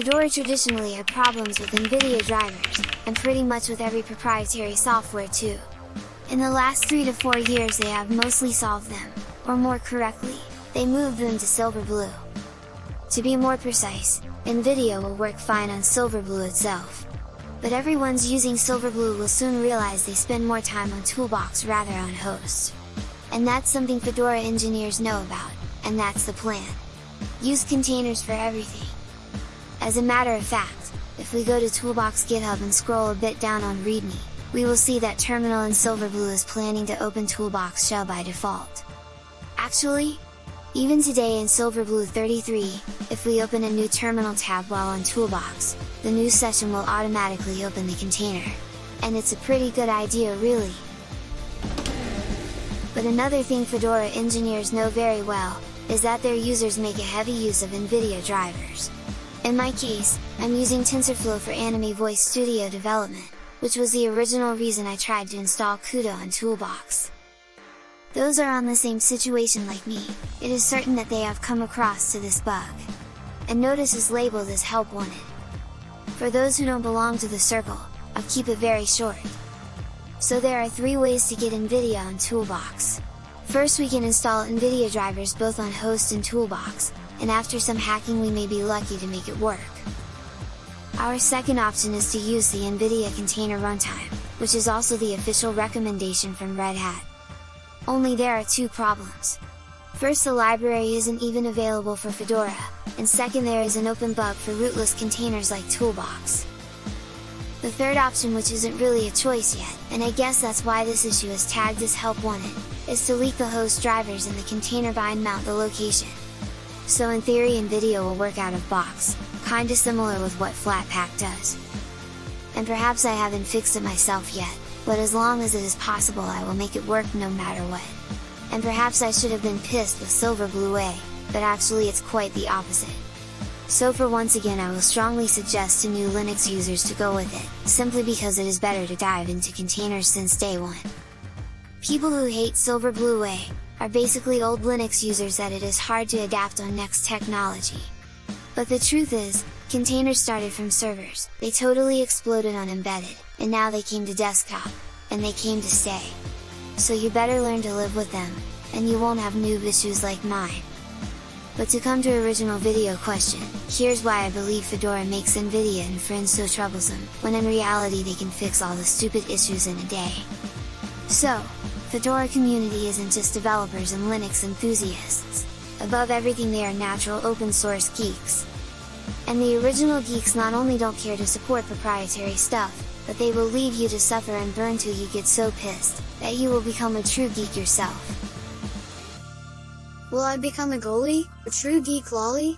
Fedora traditionally had problems with NVIDIA drivers, and pretty much with every proprietary software too. In the last 3 to 4 years they have mostly solved them, or more correctly, they moved them to Silverblue. To be more precise, NVIDIA will work fine on Silverblue itself. But everyone's using Silverblue will soon realize they spend more time on Toolbox rather on host. And that's something Fedora engineers know about, and that's the plan. Use containers for everything. As a matter of fact, if we go to Toolbox GitHub and scroll a bit down on README, we will see that Terminal in Silverblue is planning to open Toolbox Shell by default. Actually, even today in Silverblue 33, if we open a new terminal tab while on Toolbox, the new session will automatically open the container. And it's a pretty good idea really! But another thing Fedora engineers know very well, is that their users make a heavy use of NVIDIA drivers. In my case, I'm using TensorFlow for Anime Voice Studio development, which was the original reason I tried to install CUDA on Toolbox. Those are on the same situation like me, it is certain that they have come across to this bug. And notice is labeled as help wanted. For those who don't belong to the circle, I'll keep it very short. So there are three ways to get NVIDIA on Toolbox. First we can install NVIDIA drivers both on host and Toolbox, and after some hacking we may be lucky to make it work. Our second option is to use the NVIDIA Container Runtime, which is also the official recommendation from Red Hat. Only there are two problems. First the library isn't even available for Fedora, and second there is an open bug for rootless containers like Toolbox. The third option which isn't really a choice yet, and I guess that's why this issue is tagged as help wanted, is to leak the host drivers in the container bind mount the location, so in theory NVIDIA will work out of box, kinda similar with what Flatpak does. And perhaps I haven't fixed it myself yet, but as long as it is possible I will make it work no matter what. And perhaps I should have been pissed with Silverblue A, but actually it's quite the opposite. So for once again I will strongly suggest to new Linux users to go with it, simply because it is better to dive into containers since day one. People who hate Silverblue A, are basically old Linux users that it is hard to adapt on next technology. But the truth is, containers started from servers, they totally exploded on embedded, and now they came to desktop, and they came to stay. So you better learn to live with them, and you won't have noob issues like mine. But to come to original video question, here's why I believe Fedora makes Nvidia and friends so troublesome, when in reality they can fix all the stupid issues in a day. So, Fedora community isn't just developers and Linux enthusiasts, above everything they are natural open source geeks. And the original geeks not only don't care to support proprietary stuff, but they will leave you to suffer and burn till you get so pissed, that you will become a true geek yourself. Will I become a goalie, a true geek lolly?